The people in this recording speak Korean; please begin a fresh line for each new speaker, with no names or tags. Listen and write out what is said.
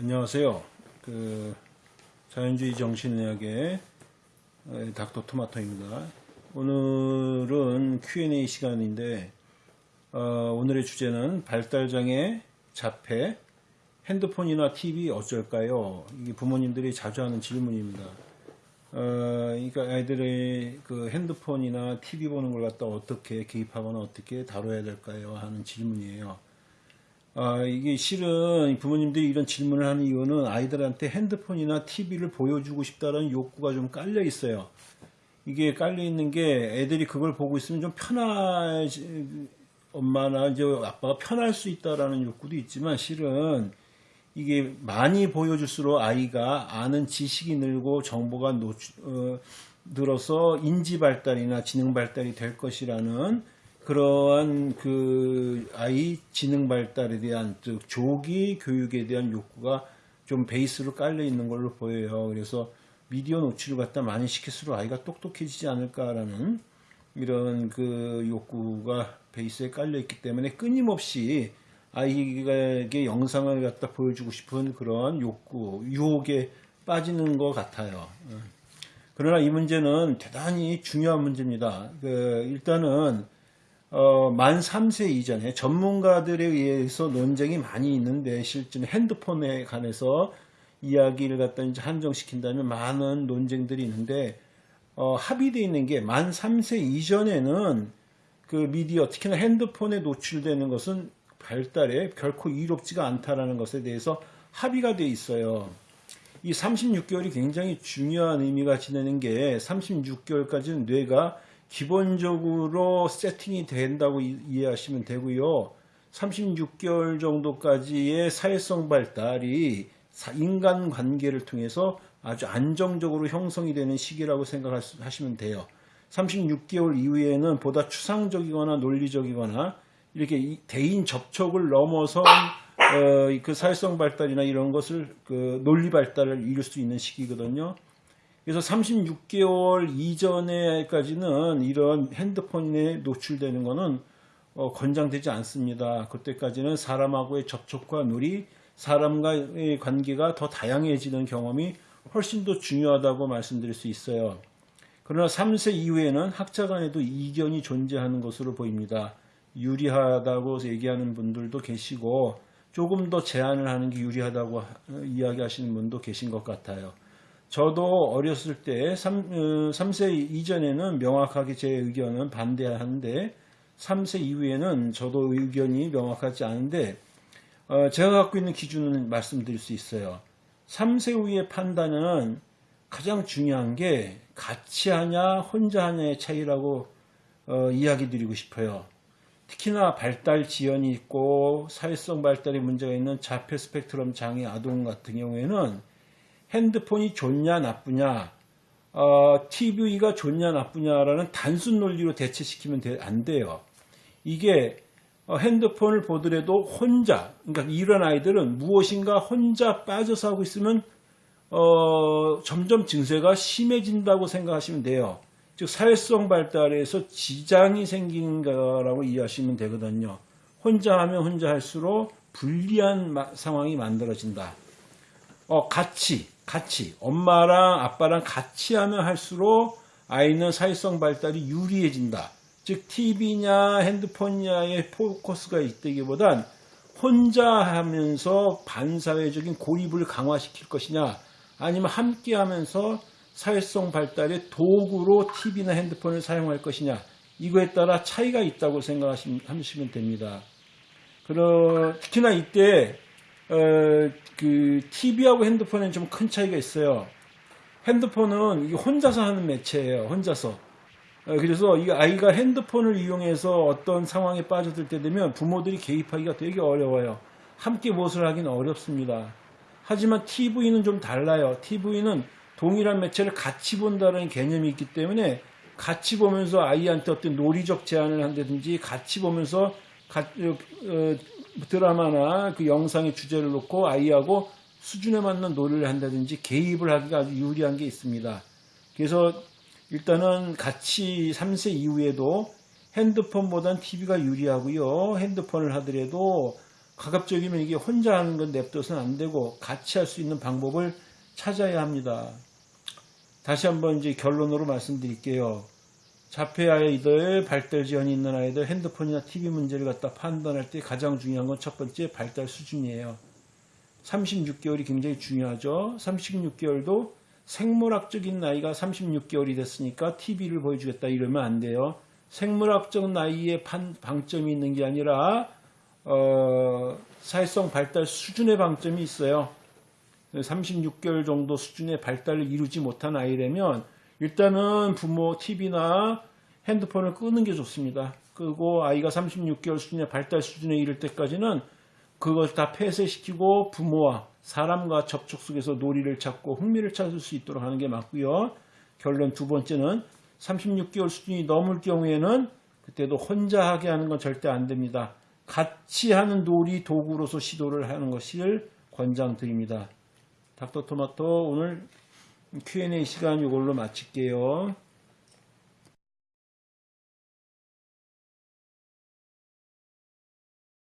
안녕하세요. 그 자연주의 정신의학의 에, 닥터 토마토입니다. 오늘은 Q&A 시간인데 어, 오늘의 주제는 발달장애, 자폐, 핸드폰이나 TV 어쩔까요? 이게 부모님들이 자주 하는 질문입니다. 어, 그러니까 아이들의 그 핸드폰이나 TV 보는 걸 갖다 어떻게 개입하거나 어떻게 다뤄야 될까요? 하는 질문이에요. 아, 이게 실은 부모님들이 이런 질문을 하는 이유는 아이들한테 핸드폰이나 TV를 보여주고 싶다는 욕구가 좀 깔려 있어요. 이게 깔려 있는 게 애들이 그걸 보고 있으면 좀 편할, 엄마나 이제 아빠가 편할 수 있다라는 욕구도 있지만 실은 이게 많이 보여줄수록 아이가 아는 지식이 늘고 정보가 노출, 어, 늘어서 인지 발달이나 지능 발달이 될 것이라는 그러한 그 아이 지능 발달에 대한 즉 조기 교육에 대한 욕구가 좀 베이스로 깔려 있는 걸로 보여요. 그래서 미디어 노출을 갖다 많이 시킬수록 아이가 똑똑해지지 않을까라는 이런 그 욕구가 베이스에 깔려 있기 때문에 끊임없이 아이에게 영상을 갖다 보여주고 싶은 그런 욕구, 유혹에 빠지는 것 같아요. 그러나 이 문제는 대단히 중요한 문제입니다. 그 일단은 어, 만 3세 이전에 전문가들에 의해서 논쟁이 많이 있는데 실제 핸드폰에 관해서 이야기를 갖다 이제 한정시킨다면 많은 논쟁들이 있는데 어, 합의되어 있는 게 만 3세 이전에는 그 미디어 특히나 핸드폰에 노출되는 것은 발달에 결코 이롭지가 않다라는 것에 대해서 합의가 돼 있어요. 이 36개월이 굉장히 중요한 의미가 지내는 게 36개월까지는 뇌가 기본적으로 세팅이 된다고 이해하시면 되고요. 36개월 정도까지의 사회성 발달이 인간 관계를 통해서 아주 안정적으로 형성이 되는 시기라고 생각하시면 돼요. 36개월 이후에는 보다 추상적이거나 논리적이거나 이렇게 대인 접촉을 넘어서 어, 그 사회성 발달이나 이런 것을 그 논리 발달을 이룰 수 있는 시기거든요. 그래서 36개월 이전에까지는 이런 핸드폰에 노출되는 것은 어, 권장되지 않습니다. 그때까지는 사람하고의 접촉과 놀이, 사람과의 관계가 더 다양해지는 경험이 훨씬 더 중요하다고 말씀드릴 수 있어요. 그러나 3세 이후에는 학자 간에도 이견이 존재하는 것으로 보입니다. 유리하다고 얘기하는 분들도 계시고 조금 더 제한을 하는 게 유리하다고 이야기하시는 분도 계신 것 같아요. 저도 어렸을 때 3, 3세 어, 이전에는 명확하게 제 의견은 반대하는데 3세 이후에는 저도 의견이 명확하지 않은데 어, 제가 갖고 있는 기준은 말씀드릴 수 있어요. 3세 후의 판단은 가장 중요한 게 같이 하냐 혼자 하냐의 차이라고 어, 이야기 드리고 싶어요. 특히나 발달 지연이 있고 사회성 발달에 문제가 있는 자폐 스펙트럼 장애 아동 같은 경우에는 핸드폰이 좋냐 나쁘냐 어, TV가 좋냐 나쁘냐라는 단순 논리로 대체시키면 돼, 안 돼요. 이게 어, 핸드폰을 보더라도 혼자 그러니까 이런 아이들은 무엇인가 혼자 빠져서 하고 있으면 어, 점점 증세가 심해진다고 생각하시면 돼요. 즉 사회성 발달에서 지장이 생기는 거라고 이해하시면 되거든요. 혼자 하면 혼자 할수록 불리한 상황이 만들어진다. 어, 같이 같이 엄마랑 아빠랑 같이 하면 할수록 아이는 사회성 발달이 유리해진다. 즉 TV냐 핸드폰냐의 포커스가 있다기보단 혼자 하면서 반사회적인 고립을 강화시킬 것이냐 아니면 함께 하면서 사회성 발달의 도구로 TV나 핸드폰을 사용할 것이냐 이거에 따라 차이가 있다고 생각하시면 됩니다. 그러, 특히나 이때 어, 그 TV하고 핸드폰에는 좀 큰 차이가 있어요. 핸드폰은 혼자서 하는 매체예요. 혼자서. 어, 그래서 이 아이가 핸드폰을 이용해서 어떤 상황에 빠져들 때 되면 부모들이 개입하기가 되게 어려워요. 함께 무엇을 하기는 어렵습니다. 하지만 TV는 좀 달라요. TV는 동일한 매체를 같이 본다는 개념이 있기 때문에 같이 보면서 아이한테 어떤 논리적 제안을 한다든지 같이 보면서 가, 어, 어, 드라마나 그 영상의 주제를 놓고 아이하고 수준에 맞는 놀이를 한다든지 개입을 하기가 아주 유리한 게 있습니다. 그래서 일단은 같이 3세 이후에도 핸드폰보단 TV가 유리하고요. 핸드폰을 하더라도 가급적이면 이게 혼자 하는 건 냅둬서는 안 되고 같이 할 수 있는 방법을 찾아야 합니다. 다시 한번 이제 결론으로 말씀드릴게요. 자폐 아이들, 발달 지연이 있는 아이들, 핸드폰이나 TV 문제를 갖다 판단할 때 가장 중요한 건 첫 번째 발달 수준이에요. 36개월이 굉장히 중요하죠. 36개월도 생물학적인 나이가 36개월이 됐으니까 TV를 보여주겠다 이러면 안 돼요. 생물학적 나이에 판- 방점이 있는 게 아니라 어, 사회성 발달 수준의 방점이 있어요. 36개월 정도 수준의 발달을 이루지 못한 아이라면 일단은 부모 TV나 핸드폰을 끄는 게 좋습니다. 끄고 아이가 36개월 수준의 발달 수준에 이를 때까지는 그것을 다 폐쇄시키고 부모와 사람과 접촉 속에서 놀이를 찾고 흥미를 찾을 수 있도록 하는 게 맞고요. 결론 두 번째는 36개월 수준이 넘을 경우에는 그때도 혼자 하게 하는 건 절대 안 됩니다. 같이 하는 놀이 도구로서 시도를 하는 것을 권장드립니다. 닥터토마토 오늘 Q&A 시간 이걸로 마칠게요.